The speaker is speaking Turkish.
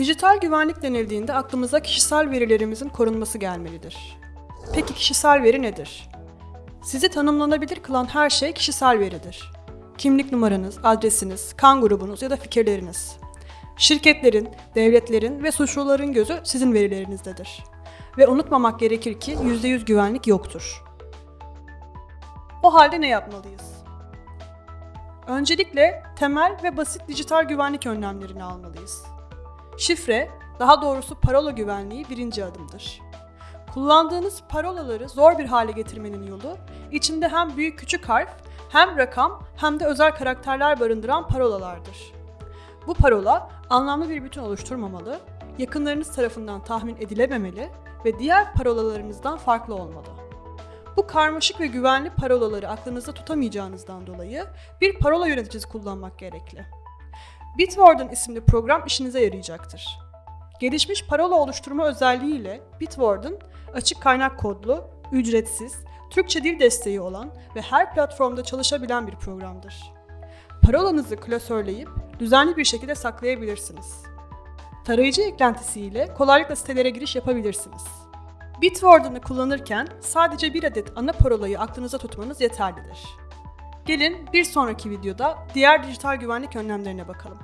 Dijital güvenlik denildiğinde aklımıza kişisel verilerimizin korunması gelmelidir. Peki kişisel veri nedir? Sizi tanımlanabilir kılan her şey kişisel veridir. Kimlik numaranız, adresiniz, kan grubunuz ya da fikirleriniz. Şirketlerin, devletlerin ve suçluların gözü sizin verilerinizdedir. Ve unutmamak gerekir ki %100 güvenlik yoktur. O halde ne yapmalıyız? Öncelikle temel ve basit dijital güvenlik önlemlerini almalıyız. Şifre, daha doğrusu parola güvenliği birinci adımdır. Kullandığınız parolaları zor bir hale getirmenin yolu, içinde hem büyük küçük harf, hem rakam hem de özel karakterler barındıran parolalardır. Bu parola anlamlı bir bütün oluşturmamalı, yakınlarınız tarafından tahmin edilememeli ve diğer parolalarınızdan farklı olmalı. Bu karmaşık ve güvenli parolaları aklınızda tutamayacağınızdan dolayı bir parola yöneticisi kullanmak gerekli. Bitwarden isimli program işinize yarayacaktır. Gelişmiş parola oluşturma özelliğiyle Bitwarden açık kaynak kodlu, ücretsiz, Türkçe dil desteği olan ve her platformda çalışabilen bir programdır. Parolanızı klasörleyip düzenli bir şekilde saklayabilirsiniz. Tarayıcı eklentisiyle kolaylıkla sitelere giriş yapabilirsiniz. Bitwarden'ı kullanırken sadece bir adet ana parolayı aklınıza tutmanız yeterlidir. Gelin bir sonraki videoda diğer dijital güvenlik önlemlerine bakalım.